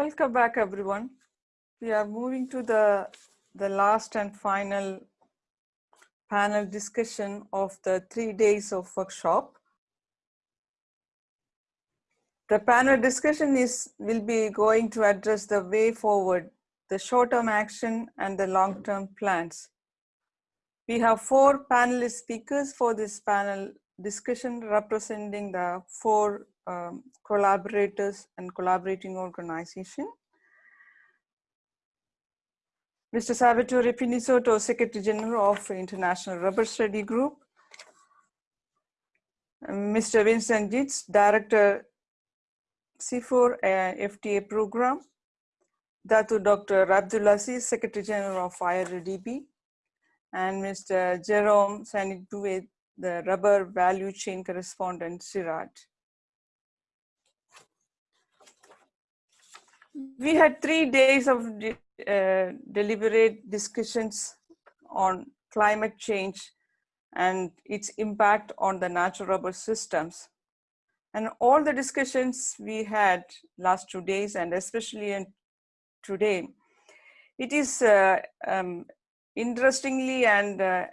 Welcome back, everyone. We are moving to the, the last and final panel discussion of the three days of workshop. The panel discussion is will be going to address the way forward, the short-term action and the long-term plans. We have four panelist speakers for this panel discussion representing the four um, collaborators and collaborating organization. Mr. Salvatore Pinizzotto, Secretary General of International Rubber Study Group. Mr. Vincent Gitz, Director CIFOR uh, FTA Program. Datu Dr. Abdulaziz, Secretary General of IRDB. And Mr. Jerome Sainte-Beuve, the Rubber Value Chain Correspondent, CIRAD. We had three days of uh, deliberate discussions on climate change and its impact on the natural rubber systems. And all the discussions we had last two days and especially in today, it is uh, um, interestingly and uh,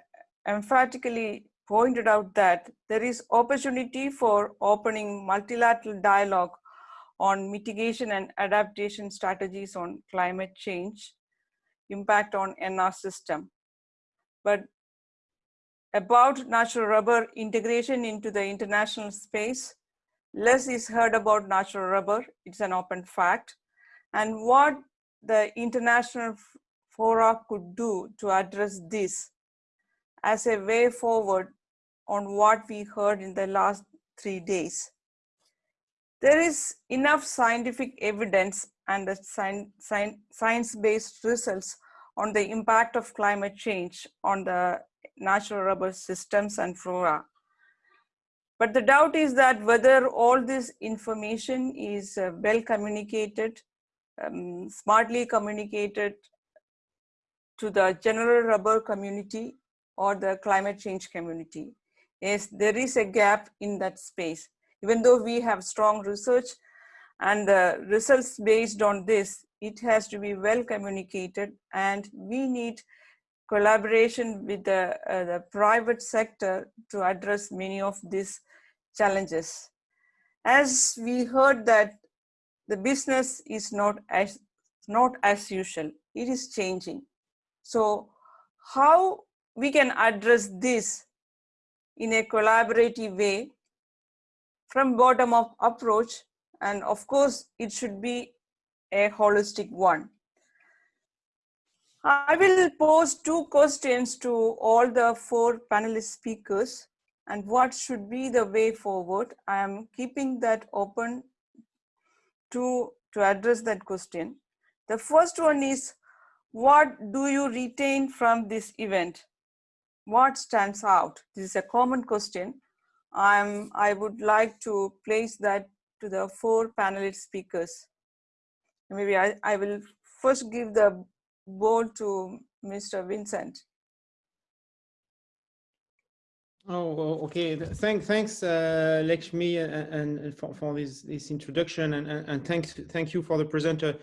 emphatically pointed out that there is opportunity for opening multilateral dialogue on mitigation and adaptation strategies on climate change, impact on NR system. But about natural rubber integration into the international space, less is heard about natural rubber, it's an open fact, and what the international fora could do to address this as a way forward on what we heard in the last three days there is enough scientific evidence and the science-based results on the impact of climate change on the natural rubber systems and flora. But the doubt is that whether all this information is uh, well communicated, um, smartly communicated to the general rubber community or the climate change community. Yes, there is a gap in that space even though we have strong research and the results based on this, it has to be well communicated and we need collaboration with the, uh, the private sector to address many of these challenges. As we heard that the business is not as, not as usual, it is changing. So how we can address this in a collaborative way from bottom up approach and of course it should be a holistic one. I will pose two questions to all the four panelist speakers and what should be the way forward. I am keeping that open to, to address that question. The first one is, what do you retain from this event? What stands out? This is a common question. I'm, I would like to place that to the four panelist speakers. Maybe I, I will first give the board to Mr. Vincent. Oh, okay. Thank, thanks, uh, Lakshmi, and, and for, for this, this introduction, and, and, and thanks, thank you for the presenter.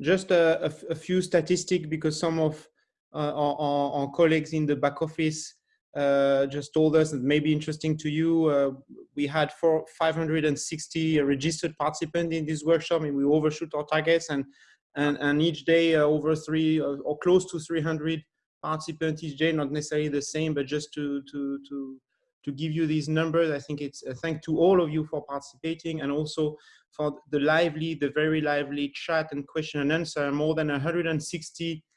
Just a, few statistics because some of uh, our, our, colleagues in the back office uh, just told us that may be interesting to you. Uh, we had four, 560 registered participants in this workshop and we overshoot our targets and, and, and each day uh, over three uh, or close to 300 participants each day, not necessarily the same, but just to, to, to, to give you these numbers. I think it's a thank to all of you for participating and also for the lively, the very lively chat and question and answer, more than 160 uh,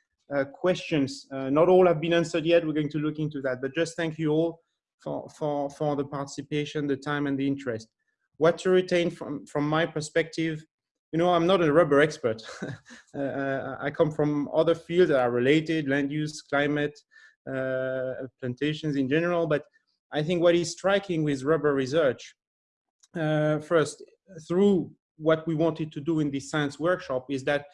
questions. Uh, not all have been answered yet. We're going to look into that, but just thank you all for, for, for the participation, the time and the interest. What to retain from, from my perspective, you know, I'm not a rubber expert. uh, uh I come from other fields that are related, land use, climate, uh, plantations in general, but I think what is striking with rubber research, uh, first, through what we wanted to do in this science workshop is that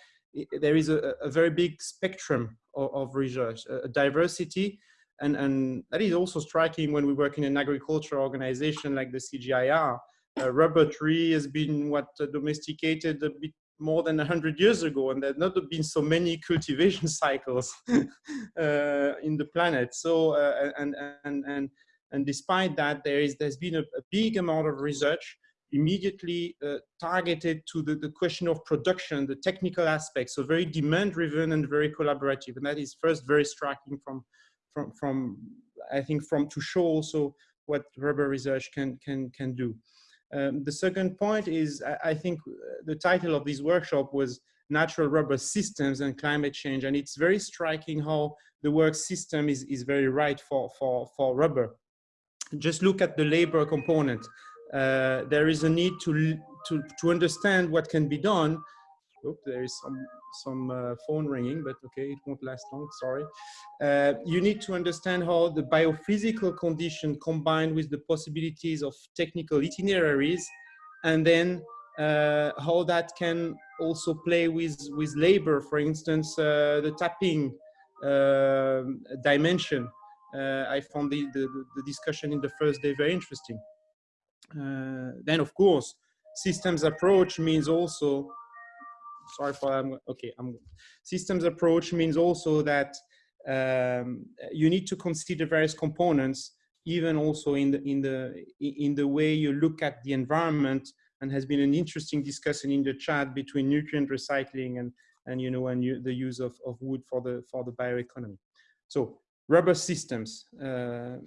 there is a, a, very big spectrum of, of research, a diversity, and, and that is also striking when we work in an agriculture organization like the CGIAR. Uh, rubber tree has been what uh, domesticated a bit more than 100 years ago, and there have not been so many cultivation cycles uh, in the planet. So, uh, and, and, and, and despite that, there is, there's been a, a big amount of research immediately uh, targeted to the, the question of production, the technical aspects, so very demand driven and very collaborative. And that is first very striking from, from, from I think from to show also what rubber research can, can, can do. Um, the second point is, I, I think uh, the title of this workshop was Natural Rubber Systems and Climate Change. And it's very striking how the work system is, is very right for, for, for rubber. Just look at the labor component. Uh, there is a need to, to, to understand what can be done. There is some some uh, phone ringing, but okay, it won't last long, sorry. Uh, you need to understand how the biophysical condition combined with the possibilities of technical itineraries, and then uh, how that can also play with, with labor, for instance, uh, the tapping um, dimension. I found the, the, the, discussion in the first day very interesting. Uh, then, of course, systems approach means also sorry for I'm okay. I'm systems approach means also that um, you need to consider various components, even also in the in the in the way you look at the environment. And has been an interesting discussion in the chat between nutrient recycling and and you know and you, the use of, of wood for the for the bioeconomy. So rubber systems. Uh,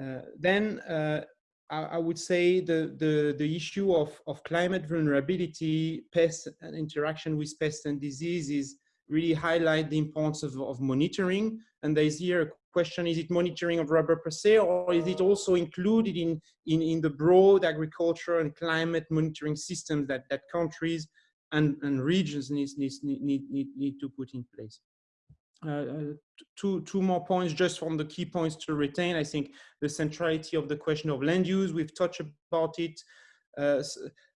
uh, then uh, I, would say the, the, the issue of, of climate vulnerability, pests and interaction with pests and diseases really highlight the importance of, of monitoring. And there's here a question, is it monitoring of rubber per se, or is it also included in, in, in the broad agriculture and climate monitoring systems that, that countries and, and regions need, need, need, need, need to put in place? Uh, uh, two, two more points just from the key points to retain. I think the centrality of the question of land use, we've touched about it. Uh,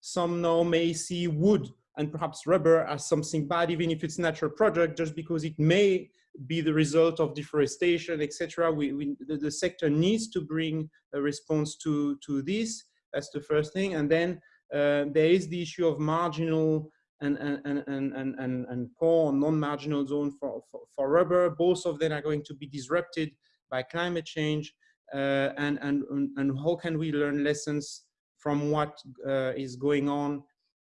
some now may see wood and perhaps rubber as something bad, even if it's natural product, just because it may be the result of deforestation, etc. We, we the, the, sector needs to bring a response to, to this. That's the first thing. And then uh, there is the issue of marginal and, and, and, and, and, and poor non-marginal zone for, for, for, rubber. Both of them are going to be disrupted by climate change. Uh, and, and, and how can we learn lessons from what uh, is going on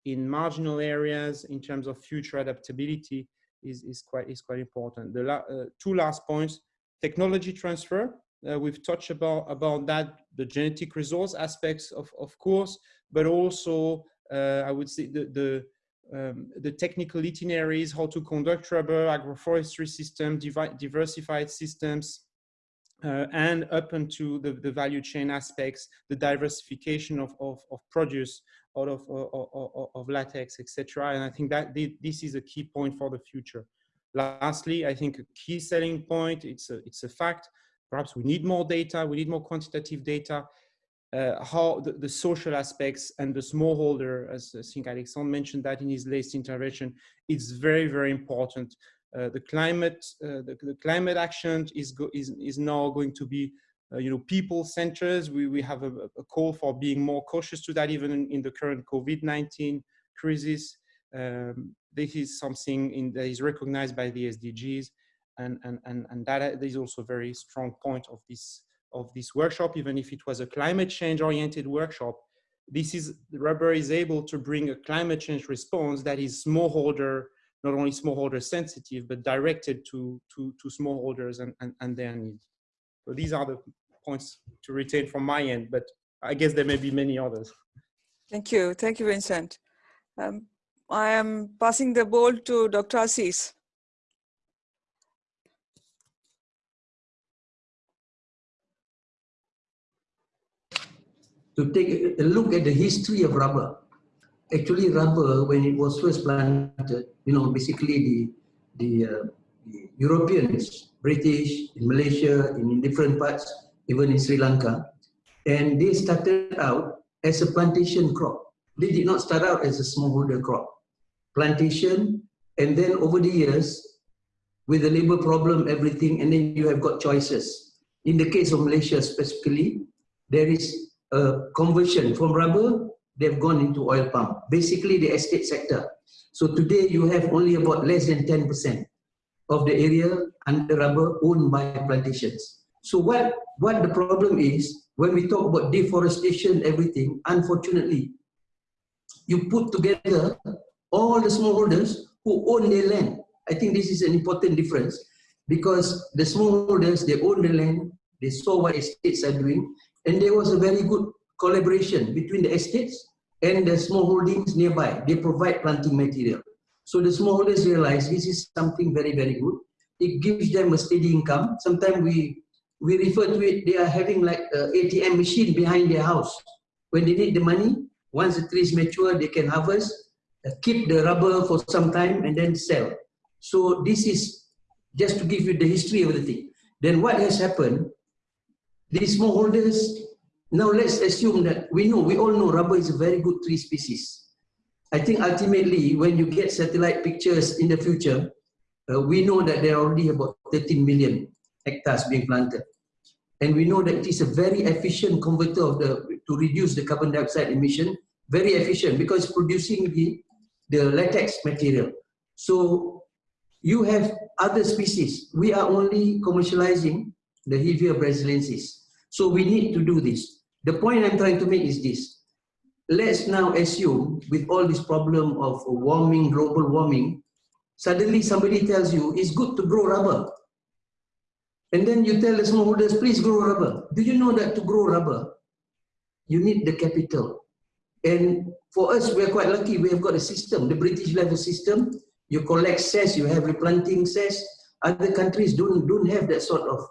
in marginal areas in terms of future adaptability is, is, quite, is quite important. The la uh, two last points, technology transfer. Uh, we've touched about, about that, the genetic resource aspects of, of course, but also uh, I would say the, the, um, the technical itineraries, how to conduct rubber, agroforestry systems, diversified systems, uh, and up into the, the value chain aspects, the diversification of, of, of produce out of, of, of latex, etc. And I think that this is a key point for the future. Lastly, I think a key selling point, it's a, it's a fact, perhaps we need more data, we need more quantitative data, uh, how the, the, social aspects and the smallholder, as I think Alexandre mentioned that in his latest intervention, it's very, very important. Uh, the climate, uh, the, the, climate action is, is, is now going to be, uh, you know, people centers. We, we have a, a, call for being more cautious to that, even in, in the current COVID-19 crisis. Um, this is something in, that is recognized by the SDGs. And, and, and, and that is also a very strong point of this of this workshop, even if it was a climate change oriented workshop, this is rubber is able to bring a climate change response that is smallholder, not only smallholder sensitive, but directed to, to, to smallholders and, and, and their needs. So these are the points to retain from my end, but I guess there may be many others. Thank you. Thank you, Vincent. Um, I am passing the ball to Dr. Aziz. To take a look at the history of rubber. Actually, rubber, when it was first planted, you know, basically the, the, uh, the Europeans, British, in Malaysia, in, in different parts, even in Sri Lanka, and they started out as a plantation crop. They did not start out as a smallholder crop. Plantation, and then over the years, with the labor problem, everything, and then you have got choices. In the case of Malaysia specifically, there is conversion from rubber they've gone into oil palm, basically the estate sector. So today you have only about less than 10% of the area under rubber owned by plantations. So what, what the problem is, when we talk about deforestation, everything, unfortunately, you put together all the smallholders who own their land. I think this is an important difference because the smallholders, they own the land, they saw what estates are doing, and there was a very good collaboration between the estates and the small holdings nearby. They provide planting material. So the smallholders realize this is something very, very good. It gives them a steady income. Sometimes we, we refer to it, they are having like an ATM machine behind their house. When they need the money, once the tree is mature, they can harvest, uh, keep the rubber for some time and then sell. So this is just to give you the history of the thing. Then what has happened, these smallholders, now let's assume that we know, we all know rubber is a very good tree species. I think ultimately when you get satellite pictures in the future, uh, we know that there are already about 13 million hectares being planted. And we know that it is a very efficient converter of the, to reduce the carbon dioxide emission, very efficient because producing the, the latex material. So you have other species. We are only commercializing the Hevea brasiliensis. So we need to do this. The point I'm trying to make is this. Let's now assume with all this problem of warming, global warming, suddenly somebody tells you it's good to grow rubber. And then you tell the smallholders, please grow rubber. Do you know that to grow rubber, you need the capital. And for us, we're quite lucky. We have got a system. The British level system. You collect cess, you have replanting cess. Other countries don't, don't have that sort of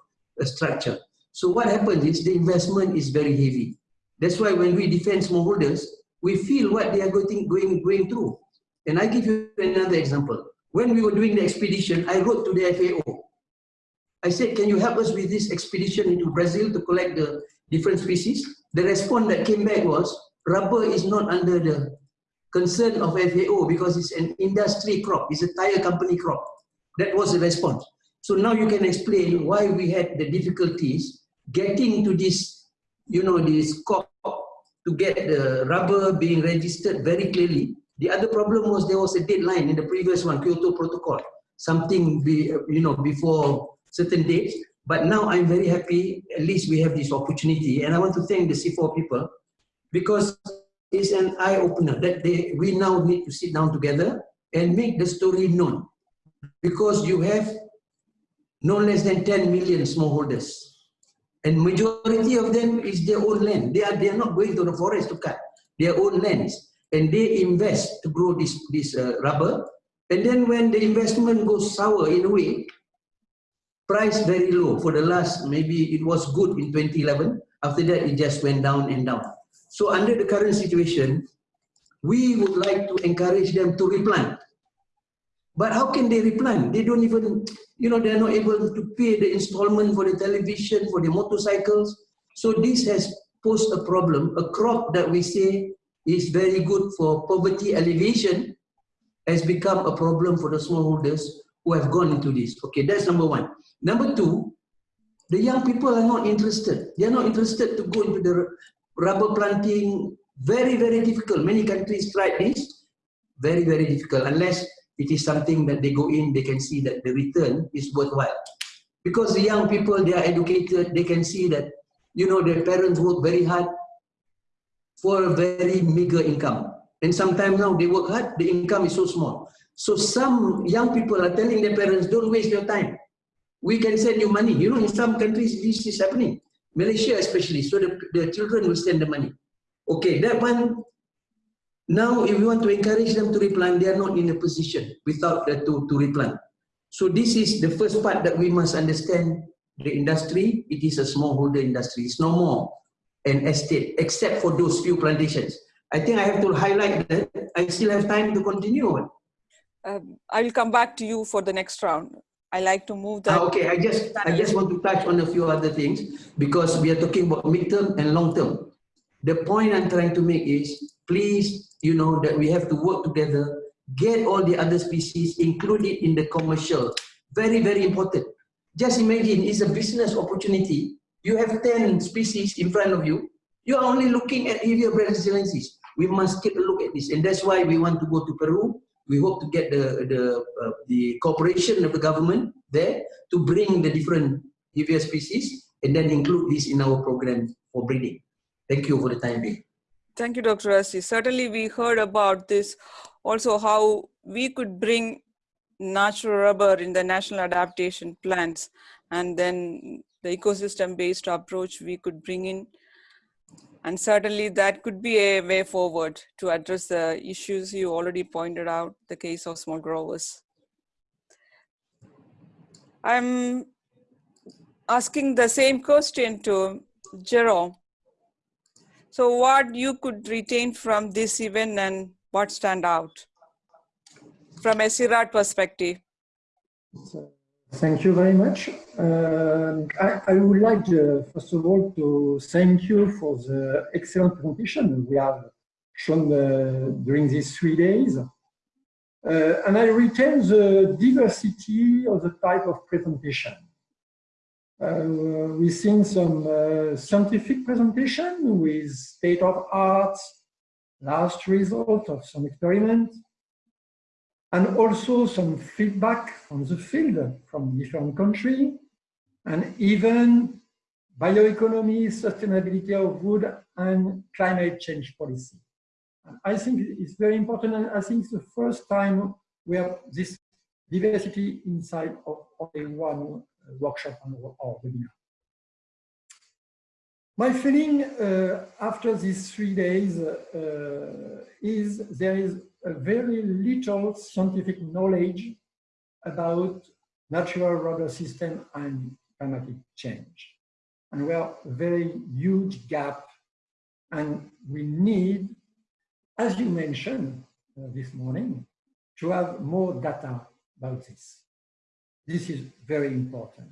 structure. So what happens is the investment is very heavy. That's why when we defend smallholders, we feel what they are going, going, going through. And I give you another example. When we were doing the expedition, I wrote to the FAO. I said, can you help us with this expedition into Brazil to collect the different species? The response that came back was, rubber is not under the concern of FAO because it's an industry crop, it's a tire company crop. That was the response. So now you can explain why we had the difficulties getting to this, you know, this COP to get the rubber being registered very clearly. The other problem was there was a deadline in the previous one, Kyoto Protocol, something be, you know, before certain dates. But now I'm very happy, at least we have this opportunity. And I want to thank the CIFOR people because it's an eye-opener that they, we now need to sit down together and make the story known. Because you have no less than 10 million smallholders. And majority of them is their own land. They are, they are not going to the forest to cut their own lands. And they invest to grow this, this uh, rubber. And then when the investment goes sour in a way, price very low for the last, maybe it was good in 2011. After that, it just went down and down. So under the current situation, we would like to encourage them to replant. But how can they replant? They don't even, you know, they're not able to pay the installment for the television, for the motorcycles. So this has posed a problem. A crop that we say is very good for poverty alleviation has become a problem for the smallholders who have gone into this. Okay, that's number one. Number two, the young people are not interested. They are not interested to go into the rubber planting. Very, very difficult. Many countries tried this. Very, very difficult. Unless it is something that they go in, they can see that the return is worthwhile. Because the young people, they are educated, they can see that, you know, their parents work very hard for a very meager income. And sometimes now they work hard, the income is so small. So some young people are telling their parents, don't waste your time. We can send you money. You know, in some countries, this is happening. Malaysia especially, so the, the children will send the money. Okay, that one now, if we want to encourage them to replant, they are not in a position without the, to, to replant. So this is the first part that we must understand the industry. It is a smallholder industry. It's no more an estate, except for those few plantations. I think I have to highlight that. I still have time to continue. Um, I will come back to you for the next round. I like to move that. Ah, okay, I just I just want to touch on a few other things because we are talking about midterm and long term. The point I'm trying to make is please, you know, that we have to work together, get all the other species included in the commercial. Very, very important. Just imagine, it's a business opportunity. You have 10 species in front of you. You are only looking at Hevea brasiliensis. We must take a look at this. And that's why we want to go to Peru. We hope to get the, the, uh, the cooperation of the government there to bring the different Hevea species and then include this in our program for breeding. Thank you for the time being. Thank you, Dr. Aziz. Certainly, we heard about this also how we could bring natural rubber in the national adaptation plans and then the ecosystem based approach we could bring in and certainly that could be a way forward to address the issues you already pointed out the case of small growers i'm asking the same question to Jerome. So what you could retain from this event and what stand out from a CIRAD perspective? Thank you very much. Um, I, I, would like, to, first of all, to thank you for the excellent presentation we have shown uh, during these three days. Uh, and I retain the diversity of the type of presentation. Uh, we've seen some uh, scientific presentation with state of art, last result of some experiment, and also some feedback from the field from different countries, and even bioeconomy, sustainability of wood, and climate change policy. I think it's very important, and I think it's the first time we have this diversity inside of only one workshop or webinar. My feeling uh, after these three days uh, is there is a very little scientific knowledge about natural rubber system and climatic change. And we are a very huge gap and we need, as you mentioned uh, this morning, to have more data about this. This is very important.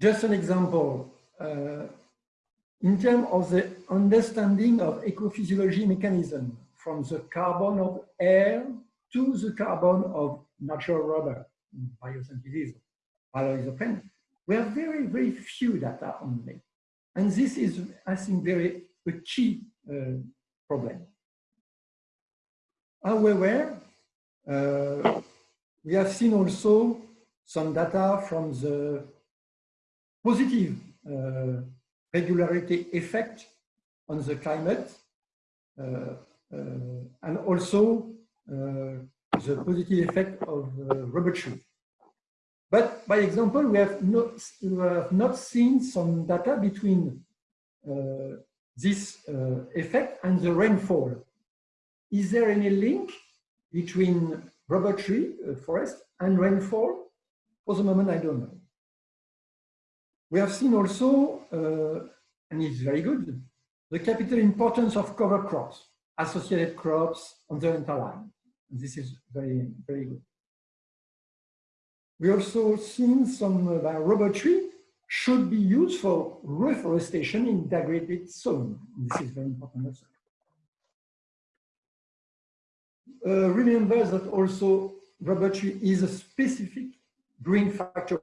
Just an example, uh, in terms of the understanding of ecophysiology mechanism, from the carbon of air to the carbon of natural rubber, biosynthesis, plant, we have very, very few data only. And this is, I think, very a key uh, problem. However, uh, we have seen also some data from the positive uh, regularity effect on the climate uh, uh, and also uh, the positive effect of uh, rubber tree. But by example, we have not, we have not seen some data between this effect and the rainfall. Is there any link between rubber tree uh, forest and rainfall? For the moment, I don't know. We have seen also, uh, and it's very good, the capital importance of cover crops, associated crops on the interline. This is very, very good. We also seen some uh, rubber tree should be used for reforestation in degraded zone. This is very important also. Uh, remember that also rubber tree is a specific green factor,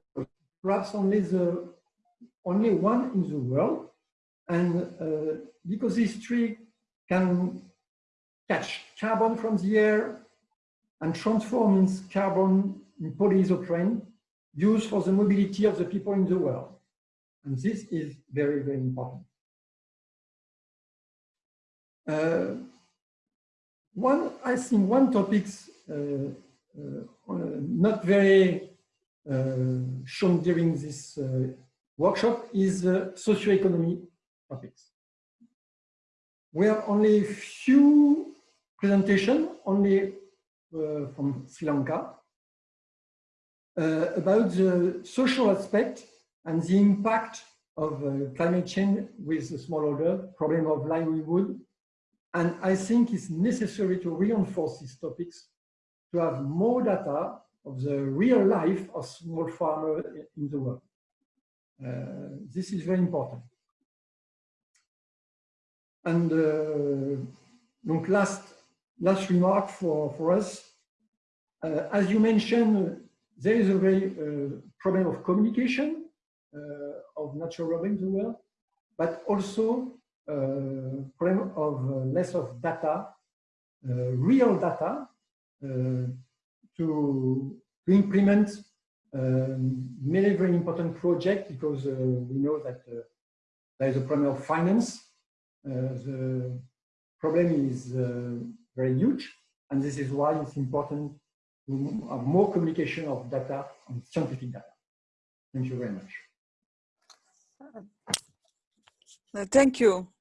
perhaps only the only one in the world. And uh, because this tree can catch carbon from the air and transform its carbon in polyisoprene used for the mobility of the people in the world. And this is very, very important. Uh, one, I think one topic uh, uh, not very uh, shown during this workshop is socioeconomic topics. We have only few presentation, only from Sri Lanka, about the social aspect and the impact of uh, climate change with the smallholder, problem of livelihood, and I think it's necessary to reinforce these topics to have more data of the real life of small farmers in the world. Uh, this is very important. And uh, last, last remark for, for us, uh, as you mentioned, there is a very uh, problem of communication uh, of natural rubber in the world, but also problem of uh, less of data, uh, real data, uh, to, implement um, many very important projects because we know that there is a problem of finance. the problem is very huge, and this is why it's important to have more communication of data and scientific data. Thank you very much. Thank you.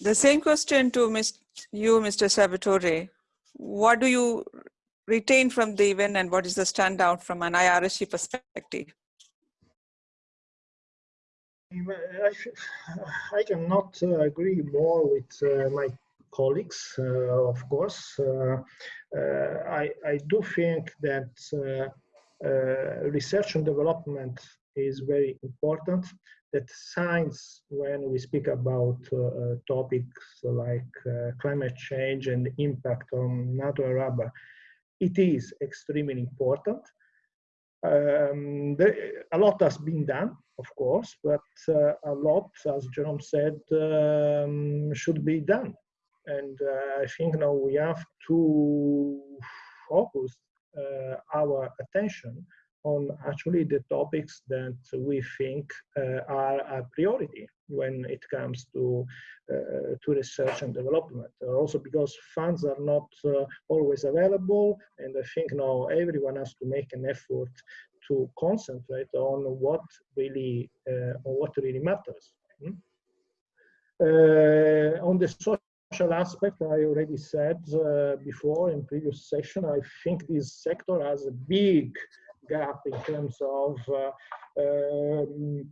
The same question to Ms. you, Mr. Salvatore. What do you retain from the event and what is the standout from an IRSG perspective? I, I cannot uh, agree more with uh, my colleagues, uh, of course. Uh, uh, I, I do think that uh, research and development is very important. That science, when we speak about topics like climate change and impact on natural rubber, it is extremely important. Um, a lot has been done, of course, but uh, a lot, as Jerome said, um, should be done. And uh, I think now we have to focus uh, our attention on actually the topics that we think uh, are a priority when it comes to uh, to research and development. Also because funds are not uh, always available, and I think now everyone has to make an effort to concentrate on what really uh, on what really matters. Hmm? Uh, on the social aspect, I already said uh, before in previous session, I think this sector has a big gap in terms of uh, um,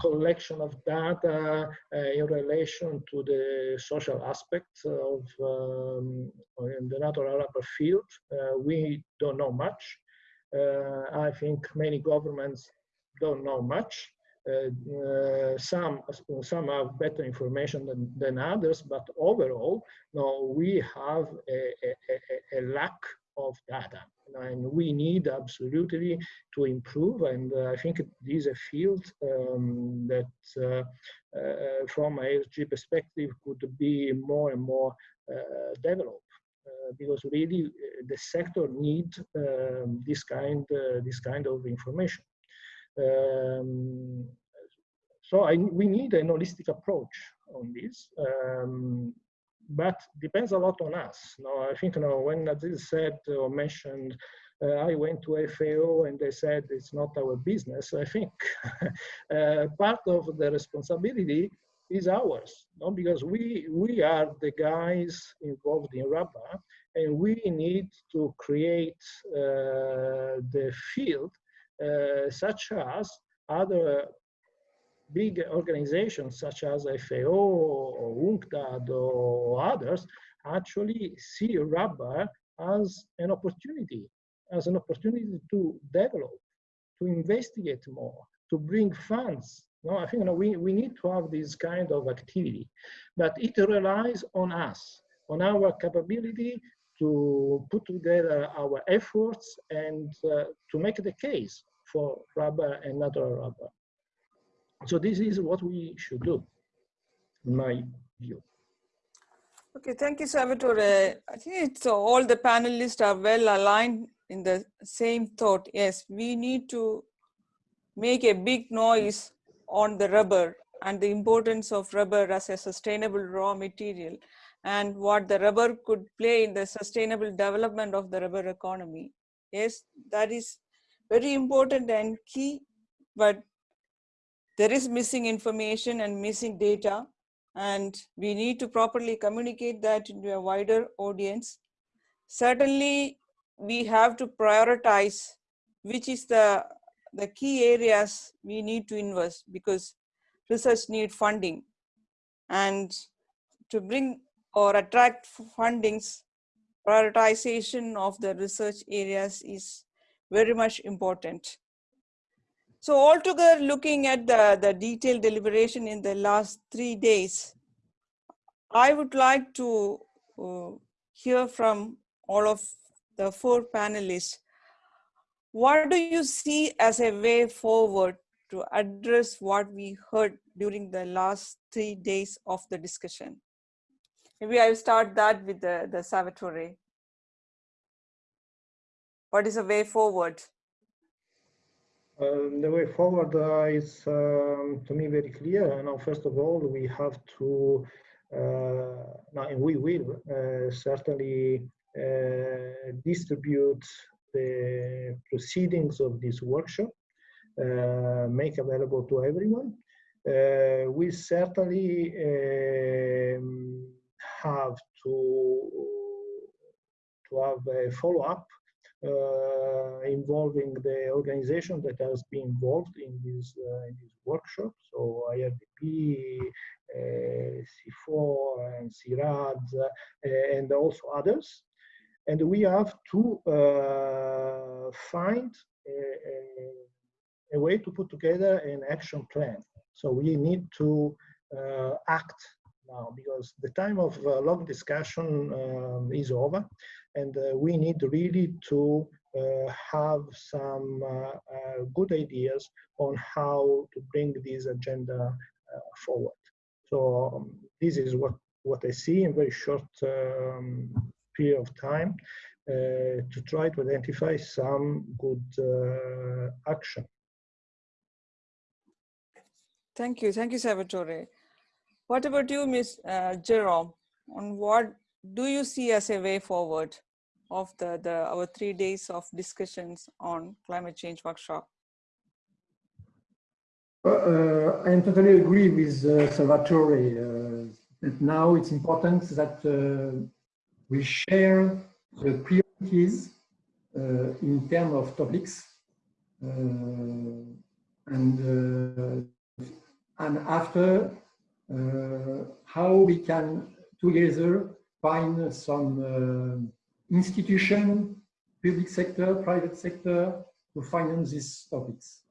collection of data uh, in relation to the social aspects of um, the natural rubber field. Uh, we don't know much. Uh, I think many governments don't know much. Uh, uh, some some have better information than, than others, but overall, no, we have a, a, a, lack of data, and we need absolutely to improve. And uh, I think this is a field um, that, uh, uh, from a ESG perspective, could be more and more developed. Uh, because really the sector needs um, this kind uh, this kind of information. Um, so I, we need an holistic approach on this, um, but depends a lot on us. Now, I think you know, when Aziz said or mentioned, uh, I went to FAO and they said it's not our business. I think uh, part of the responsibility is ours, no? because we, we are the guys involved in rubber and we need to create uh, the field uh, such as other big organizations such as FAO or UNCTAD or others actually see rubber as an opportunity, as an opportunity to develop, to investigate more, to bring funds. No, I think you know, we, we need to have this kind of activity, but it relies on us, on our capability to put together our efforts and uh, to make the case for rubber and natural rubber. So this is what we should do, in my view. Okay, thank you, Salvatore. I think it's uh, all the panelists are well aligned in the same thought. Yes, we need to make a big noise on the rubber and the importance of rubber as a sustainable raw material and what the rubber could play in the sustainable development of the rubber economy. Yes, that is very important and key, but there is missing information and missing data and we need to properly communicate that to a wider audience. Certainly, we have to prioritize which is the, the key areas we need to invest because research need funding. And to bring or attract fundings, prioritization of the research areas is very much important. So altogether, looking at the, the detailed deliberation in the last three days, I would like to uh, hear from all of the four panelists. What do you see as a way forward to address what we heard during the last three days of the discussion? Maybe I'll start that with the, the Salvatore. What is a way forward? Um, the way forward uh, is, um, to me, very clear. Now, first of all, we have to, uh, now, and we will uh, certainly uh, distribute the proceedings of this workshop, uh, make available to everyone. Uh, we certainly um, have to to have a follow-up involving the organization that has been involved in this uh, in this workshop. So IRDP, uh, CIFOR, and CIRAD, uh, and also others. And we have to uh, find a, a, a, way to put together an action plan. So we need to uh, act now because the time of long discussion um, is over and uh, we need really to uh, have some uh, good ideas on how to bring this agenda forward. So um, this is what, what I see in very short um, period of time to try to identify some good action. Thank you. Thank you, Salvatore. What about you, Ms. Uh, Jerome? On what do you see as a way forward of the, the our three days of discussions on climate change workshop? Uh, I totally agree with uh, Salvatore. Uh, now it's important that uh, we share the priorities uh, in terms of topics uh, and and after how we can together find some institution, public sector, private sector to finance these topics.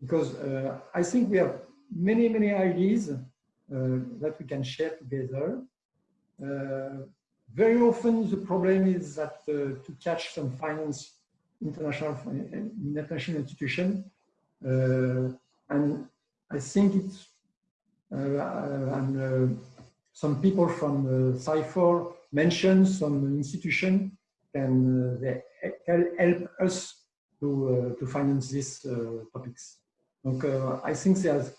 Because uh, I think we have many, many ideas uh, that we can share together. Uh, very often the problem is that uh, to catch some finance, international, international institution, uh, and I think it's, uh, and some people from uh, CIFOR mentioned some institution can uh, help us to, uh, to finance these uh, topics. Donc, uh, I think there's,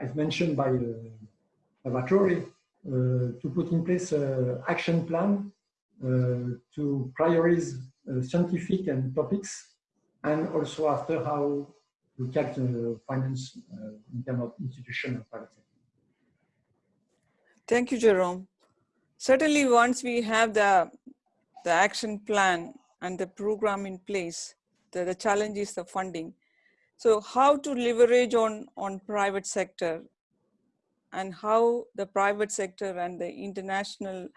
as mentioned by Salvatore, to put in place an action plan to prioritize scientific and topics and also after how catch finance in terms of institution and private sector. Thank you, Jerome. Certainly, once we have the, the action plan and the program in place, the, the challenge is the funding. So how to leverage on, on private sector and how the private sector and the international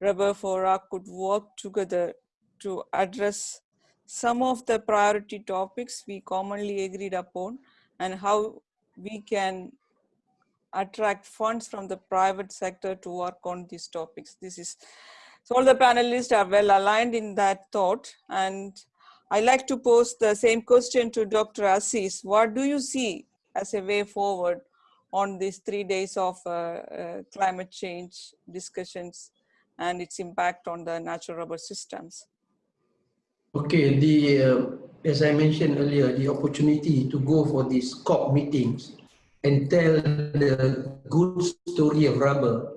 rubber fora could work together to address some of the priority topics we commonly agreed upon and how we can attract funds from the private sector to work on these topics. This is, so all the panelists are well aligned in that thought. And I like to pose the same question to Dr. Aziz. What do you see as a way forward on these three days of uh, uh, climate change discussions and its impact on the natural rubber systems? Okay, the uh, as I mentioned earlier, the opportunity to go for these COP meetings and tell the good story of rubber,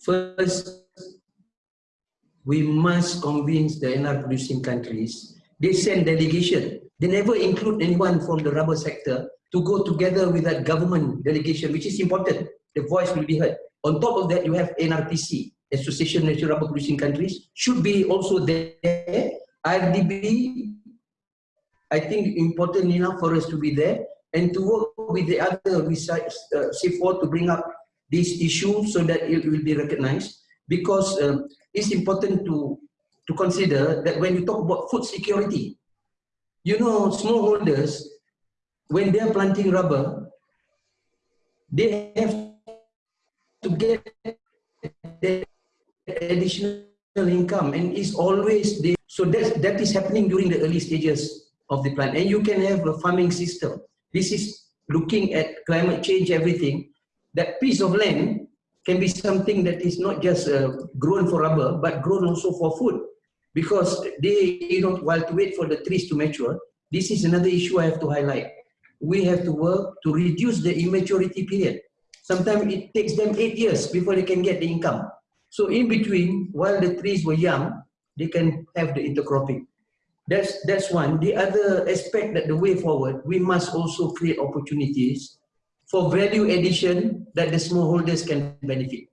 first, we must convince the NR producing countries. They send delegation. They never include anyone from the rubber sector to go together with that government delegation, which is important. The voice will be heard. On top of that, you have NRPC, Association of Natural Rubber Producing Countries, should be also there. IRDB, I think important enough for us to be there and to work with the other besides uh, CIFOR to bring up this issue so that it will be recognized. Because um, it's important to to consider that when you talk about food security, you know, smallholders, when they're planting rubber, they have to get additional income and is always the so that that is happening during the early stages of the plant and you can have a farming system This is looking at climate change, everything. That piece of land can be something that is not just uh, grown for rubber, but grown also for food. Because they, you know, while to wait for the trees to mature, this is another issue I have to highlight. We have to work to reduce the immaturity period. Sometimes it takes them eight years before they can get the income. So in between, while the trees were young, they can have the intercropping. That's, that's one. The other aspect that the way forward, we must also create opportunities for value addition that the smallholders can benefit.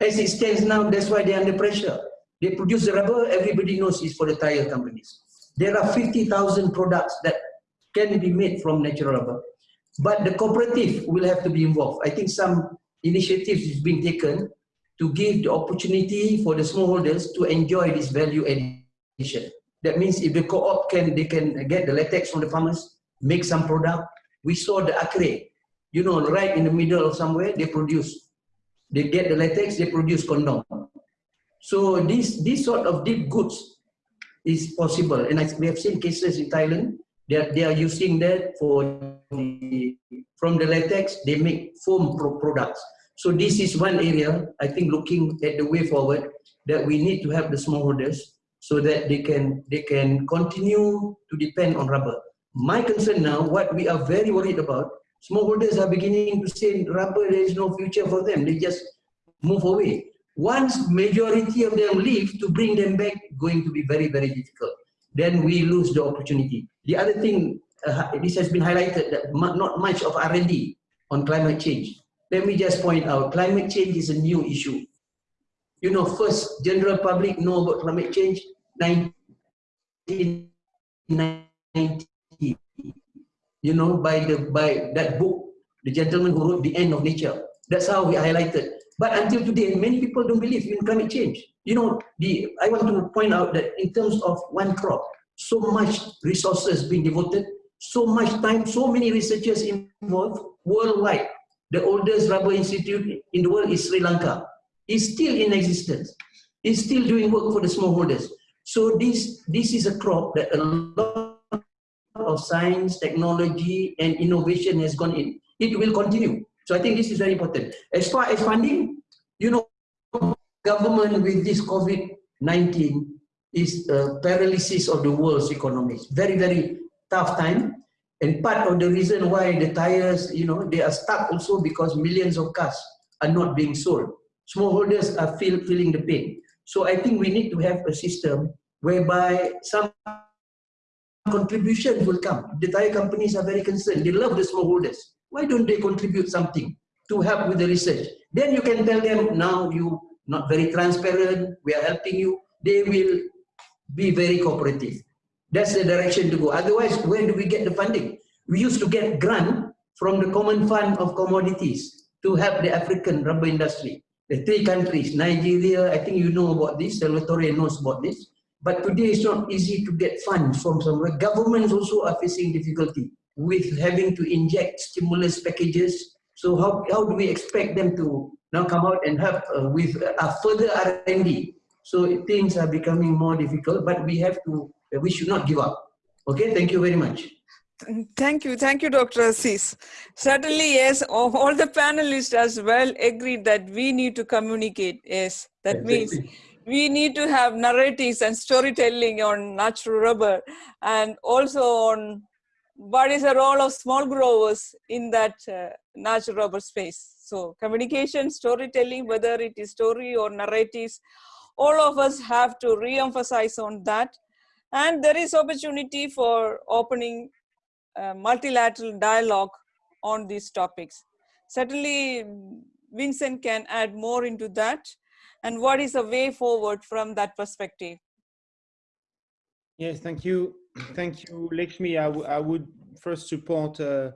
As it stands now, that's why they're under pressure. They produce the rubber, everybody knows it's for the tire companies. There are 50,000 products that can be made from natural rubber. But the cooperative will have to be involved. I think some initiatives is being taken to give the opportunity for the smallholders to enjoy this value addition. That means if the co-op can, they can get the latex from the farmers, make some product. We saw the acre, you know, right in the middle of somewhere, they produce. They get the latex, they produce condom. So this, this sort of dipped goods is possible. And I, we have seen cases in Thailand, are, they are using that for the, from the latex, they make foam pro products. So this is one area, I think looking at the way forward, that we need to have the smallholders so that they can, they can continue to depend on rubber. My concern now, what we are very worried about, smallholders are beginning to say rubber, there is no future for them. They just move away. Once majority of them leave, to bring them back, going to be very, very difficult. Then we lose the opportunity. The other thing, uh, this has been highlighted, that not much of R&D on climate change. Let me just point out, climate change is a new issue you know, first general public know about climate change 1990. You know, by the by that book, the gentleman who wrote The End of Nature. That's how we highlighted. But until today, many people don't believe in climate change. You know, the I want to point out that in terms of one crop, so much resources being devoted, so much time, so many researchers involved worldwide. The oldest rubber institute in the world is Sri Lanka It's still in existence, It's still doing work for the smallholders. So this, this is a crop that a lot of science, technology, and innovation has gone in. It will continue. So I think this is very important. As far as funding, you know, government with this COVID-19 is a paralysis of the world's economies. Very, very tough time. And part of the reason why the tires, you know, they are stuck also because millions of cars are not being sold smallholders are feel, feeling the pain. So I think we need to have a system whereby some contributions will come. The tire companies are very concerned. They love the smallholders. Why don't they contribute something to help with the research? Then you can tell them, now you not very transparent, we are helping you. They will be very cooperative. That's the direction to go. Otherwise, where do we get the funding? We used to get grant from the Common Fund of Commodities to help the African rubber industry the three countries, Nigeria, I think you know about this, Salvatore knows about this, but today it's not easy to get funds from somewhere. Governments also are facing difficulty with having to inject stimulus packages. So how, how do we expect them to now come out and help uh, with a further R&D? So things are becoming more difficult, but we have to, uh, we should not give up. Okay, thank you very much. Thank you. Thank you, Dr. Aziz. Certainly, yes, all the panelists as well agreed that we need to communicate. Yes, that exactly. means we need to have narratives and storytelling on natural rubber and also on what is the role of small growers in that uh, natural rubber space. So communication, storytelling, whether it is story or narratives, all of us have to re-emphasize on that. And there is opportunity for opening multilateral dialogue on these topics. Certainly, Vincent can add more into that. And what is the way forward from that perspective? Yes, thank you. Thank you, Lakshmi. I, I would first support uh,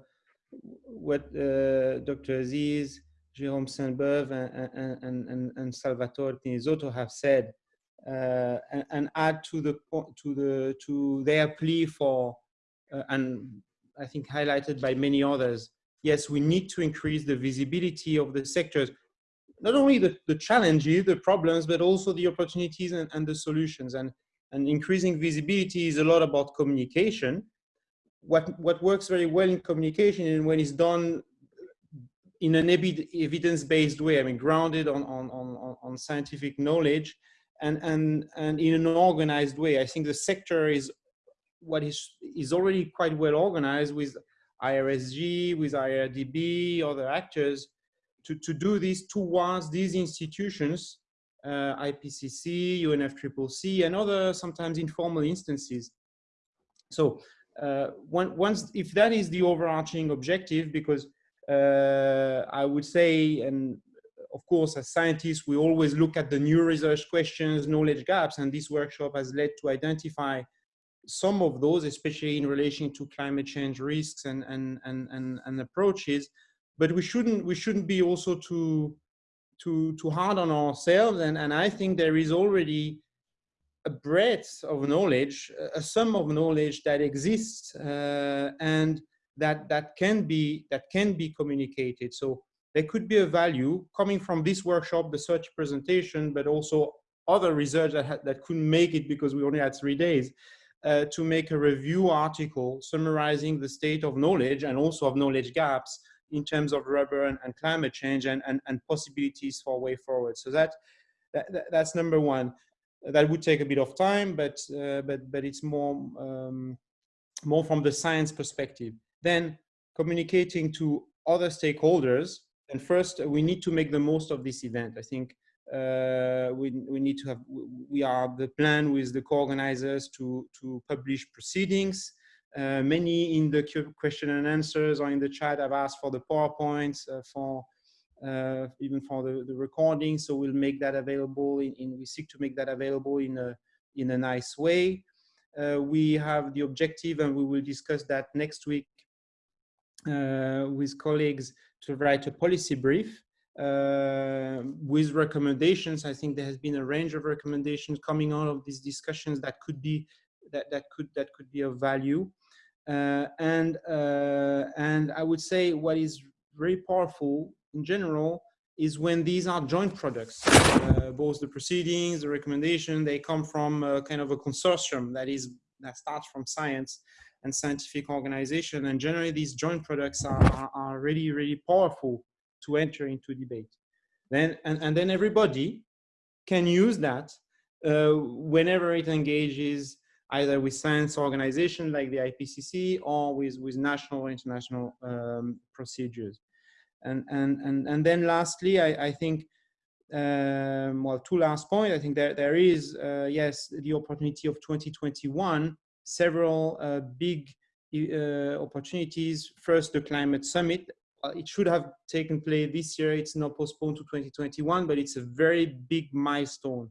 what uh, Dr. Aziz, Jérôme Sainte-Beuve, and, and, and, and, Salvatore Pinizzotto have said, uh, and, and, add to the to the to their plea for uh, and I think highlighted by many others, yes, we need to increase the visibility of the sectors, not only the, the challenges, the problems, but also the opportunities and, and the solutions. And, and increasing visibility is a lot about communication. what, what works very well in communication and when it's done in an evidence-based way, I mean, grounded on, on, on, on scientific knowledge and, and, and in an organized way. I think the sector is what is, is already quite well organized with IRSG, with IRRDB, other actors, to, to do this towards these institutions, uh, IPCC, UNFCCC, and other sometimes informal instances. So uh, once, if that is the overarching objective, because uh, I would say, and of course, as scientists, we always look at the new research questions, knowledge gaps, and this workshop has led to identify some of those, especially in relation to climate change risks and, and, and, and, and approaches. But we shouldn't, we shouldn't be also too, too, too hard on ourselves. And, and I think there is already a breadth of knowledge, a sum of knowledge that exists uh, and that that can be that can be communicated. So there could be a value coming from this workshop, the search presentation, but also other research that that couldn't make it because we only had three days. Uh, to make a review article summarizing the state of knowledge and also of knowledge gaps in terms of rubber and, and climate change and, and, and, possibilities for a way forward. So that, that, that's number one. That would take a bit of time, but, uh, but, but it's more, um, more from the science perspective. Then communicating to other stakeholders. And first, we need to make the most of this event. I think uh, we, we need to have, we are the plan with the co-organizers to, to publish proceedings. Uh, many in the question and answers or in the chat have asked for the PowerPoints, uh, for uh, even for the, the recording. So we'll make that available in, in, we seek to make that available in a, in a nice way. Uh, we have the objective and we will discuss that next week uh, with colleagues to write a policy brief uh, with recommendations. I think there has been a range of recommendations coming out of these discussions that could be that that could that could be of value. Uh, and uh, and I would say what is very powerful in general is when these are joint products. Uh, both the proceedings, the recommendation, they come from kind of a consortium that is that starts from science and scientific organization. And generally, these joint products are, are, are really, really powerful to enter into debate. Then, and, and then everybody can use that uh, whenever it engages either with science organizations like the IPCC or with, with national or international um, procedures. And, and, and, and then lastly, I, I think, um, well, two last points. I think there, there is, uh, yes, the opportunity of 2021, several uh, big uh, opportunities. First, the climate summit uh, it should have taken place this year. It's now postponed to 2021, but it's a very big milestone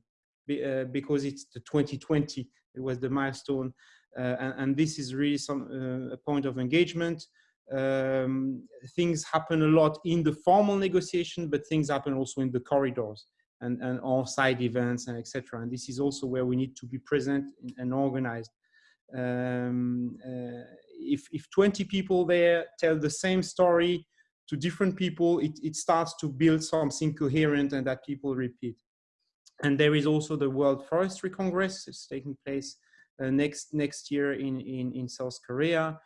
uh, because it's the 2020. It was the milestone, uh, and, and, this is really some a point of engagement. Um, things happen a lot in the formal negotiation, but things happen also in the corridors and, and side events and etc. And this is also where we need to be present and organized. Um, uh, if, if 20 people there tell the same story to different people, it, it starts to build something coherent and that people repeat. And there is also the World Forestry Congress. It's taking place uh, next next year in, in, in South Korea.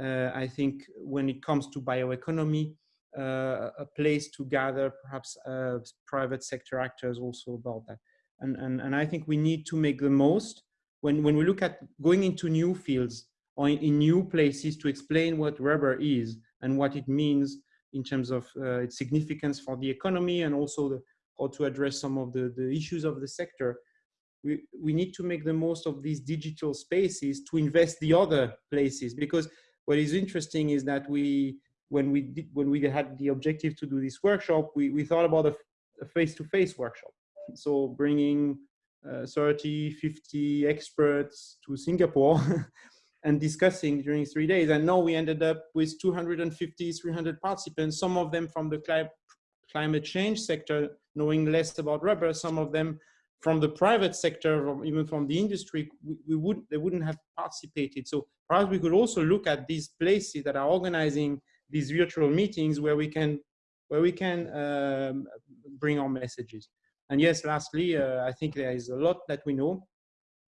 Uh, I think when it comes to bioeconomy, uh, a place to gather perhaps uh, private sector actors also about that. And, and, and I think we need to make the most when, when we look at going into new fields or in, new places to explain what rubber is and what it means in terms of uh, its significance for the economy and also the, how to address some of the, the issues of the sector. We, we need to make the most of these digital spaces to invest the other places because what is interesting is that we when we did when we had the objective to do this workshop we, we thought about a face-to-face -face workshop so bringing uh, 30 50 experts to singapore and discussing during three days. And now we ended up with 250, 300 participants, some of them from the cli climate change sector, knowing less about rubber, some of them from the private sector, or even from the industry, we, we would they wouldn't have participated. So perhaps we could also look at these places that are organizing these virtual meetings where we can where we can um, bring our messages. And yes, lastly, uh, I think there is a lot that we know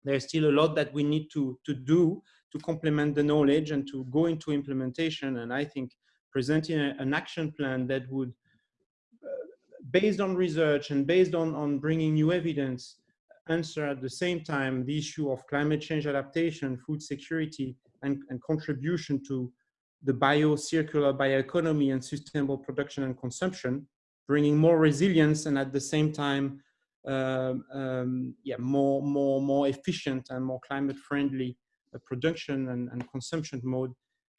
there's still a lot that we need to, to do to complement the knowledge and to go into implementation. And I think presenting a, an action plan that would, uh, based on research and based on, on bringing new evidence, answer at the same time the issue of climate change adaptation, food security, and, and contribution to the bio-circular bioeconomy and sustainable production and consumption, bringing more resilience and at the same time, um, um, yeah, more, more, more efficient and more climate-friendly uh, production and, and, consumption mode.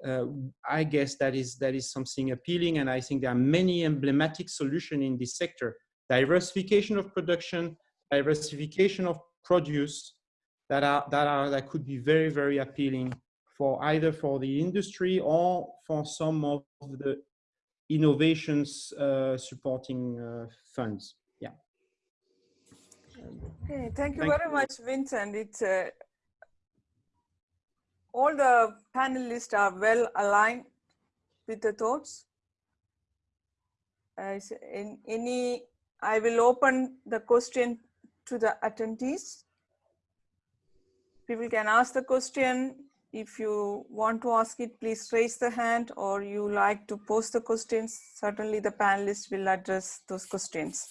Uh, I guess that is that is something appealing, and I think there are many emblematic solutions in this sector: diversification of production, diversification of produce, that are that are that could be very very appealing for either for the industry or for some of the innovations uh, supporting uh, funds. Yeah. Okay, thank you thank very you. much, Vincent. It's uh, all the panelists are well aligned with the thoughts. Uh, in any, I will open the question to the attendees. People can ask the question if you want to ask it, please raise the hand or you like to post the questions. Certainly the panelists will address those questions.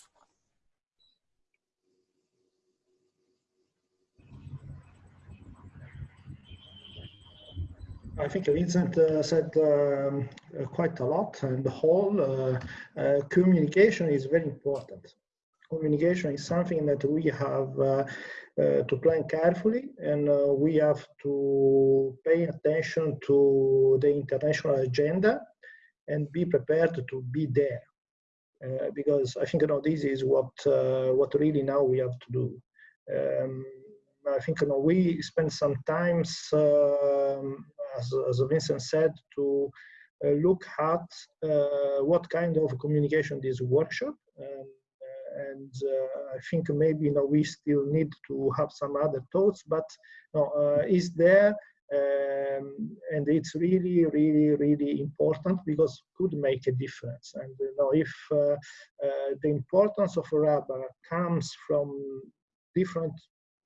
I think Vincent uh, said um, uh, quite a lot and the whole uh, uh communication is very important. Communication is something that we have uh, uh, to plan carefully and uh, we have to pay attention to the international agenda and be prepared to be there uh, because I think you know this is what uh, what really now we have to do. Um, I think you know we spend some times, um, as, as Vincent said, to uh, look at what kind of communication this workshop. Um, and uh, I think maybe you know we still need to have some other thoughts, but you know, uh, is there um, and it's really, really, really important because could make a difference. And you know, if uh, uh, the importance of rubber comes from different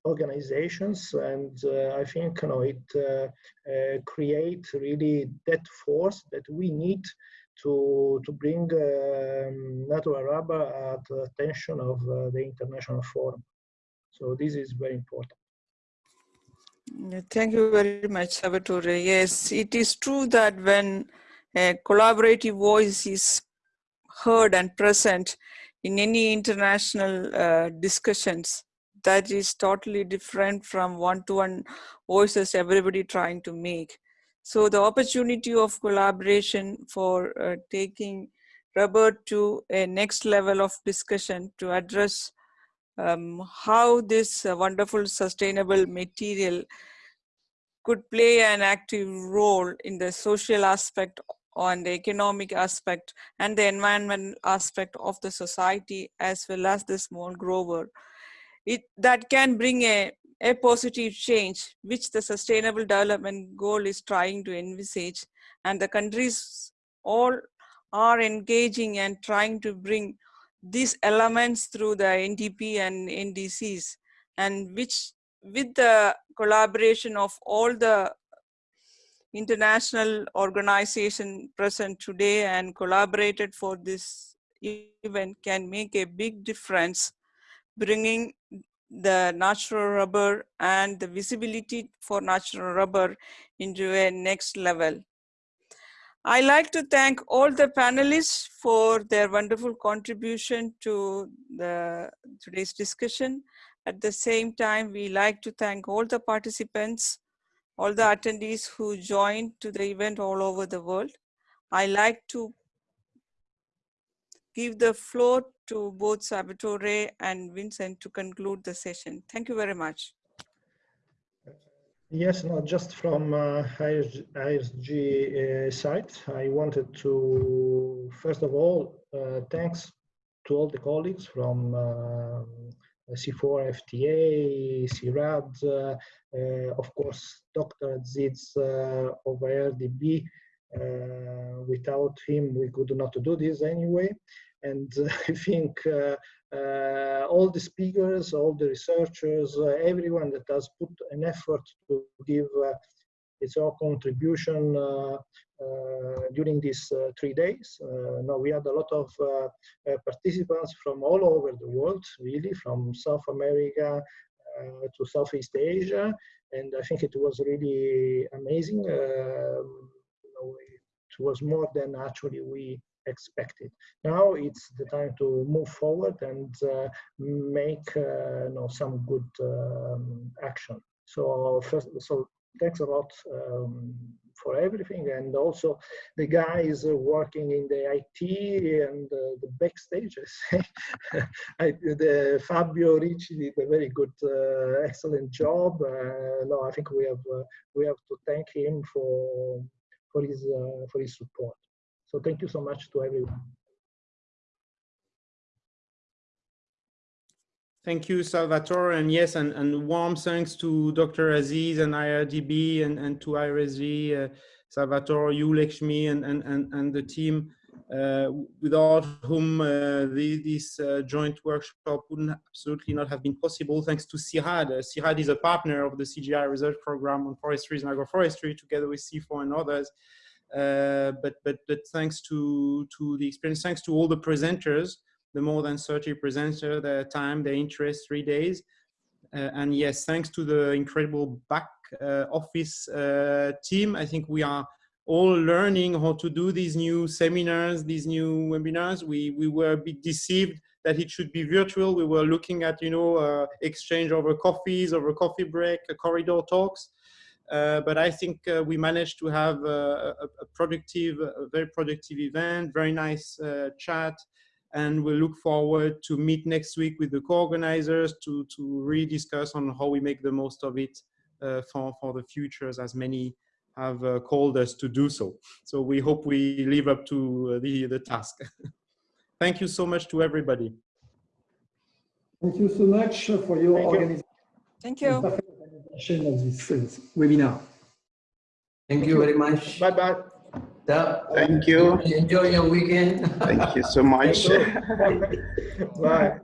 organizations, and uh, I think you know it uh, creates really that force that we need to, to bring um, natural rubber at the attention of uh, the international forum. So this is very important. Thank you very much, Salvatore. Yes, it is true that when a collaborative voice is heard and present in any international uh, discussions, that is totally different from one-to-one -one voices everybody trying to make. So the opportunity of collaboration for uh, taking rubber to a next level of discussion to address um, how this uh, wonderful sustainable material could play an active role in the social aspect on the economic aspect and the environmental aspect of the society as well as the small grower. It, that can bring a a positive change which the sustainable development goal is trying to envisage. And the countries all are engaging and trying to bring these elements through the NDP and NDCs and which with the collaboration of all the international organization present today and collaborated for this event can make a big difference bringing the natural rubber and the visibility for natural rubber into a next level. I like to thank all the panelists for their wonderful contribution to the today's discussion. At the same time, we like to thank all the participants, all the attendees who joined to the event all over the world. I like to give the floor to both Salvatore and Vincent to conclude the session. Thank you very much. Yes, not just from uh, IRSG uh, side. I wanted to, first of all, uh, thanks to all the colleagues from uh, CIFOR FTA, CIRAD, uh, of course, Dr. Aziz uh, of IRRDB, uh, without him, we could not do this anyway. And uh, I think uh, uh, all the speakers, all the researchers, uh, everyone that has put an effort to give uh, its own contribution uh, uh, during these uh, three days. now we had a lot of participants from all over the world, really, from South America to Southeast Asia, and I think it was really amazing. Um, was more than actually we expected. Now it's the time to move forward and uh, make uh, you know, some good um, action. So first, so thanks a lot um, for everything and also the guys working in the IT and uh, the backstages. I I, the Fabio Ricci did a very good uh, excellent job uh, no I think we have uh, we have to thank him for for his uh, for his support so thank you so much to everyone Thank you, Salvatore. And yes, and, and warm thanks to Dr. Aziz and IRRDB and, and to IRSG, uh, Salvatore, you, Lakshmi, and, and, and, the team, without whom uh, the, this uh, joint workshop would absolutely not have been possible. Thanks to CIRAD. Uh, CIRAD is a partner of the CGI research program on forestry and agroforestry, together with CIFOR and others. Uh, but, but, but thanks to, to the experience, thanks to all the presenters, the more than 30 presenters, their time, their interest, three days. Uh, and yes, thanks to the incredible back uh, office uh, team, I think we are all learning how to do these new seminars, these new webinars. We, we were a bit deceived that it should be virtual. We were looking at, you know, uh, exchange over coffees, over coffee break, corridor talks. Uh, but I think uh, we managed to have a, a, productive, a very productive event, very nice chat, and we'll look forward to meet next week with the co-organizers to, to really discuss on how we make the most of it uh, for, for the futures as many have uh, called us to do so. So we hope we live up to uh, the, the task. Thank you so much to everybody. Thank you so much for your Thank you. organization Thank you. of this uh, webinar. Thank you very much. bye-bye Yeah. Thank you. Enjoy your weekend. Thank you so much. bye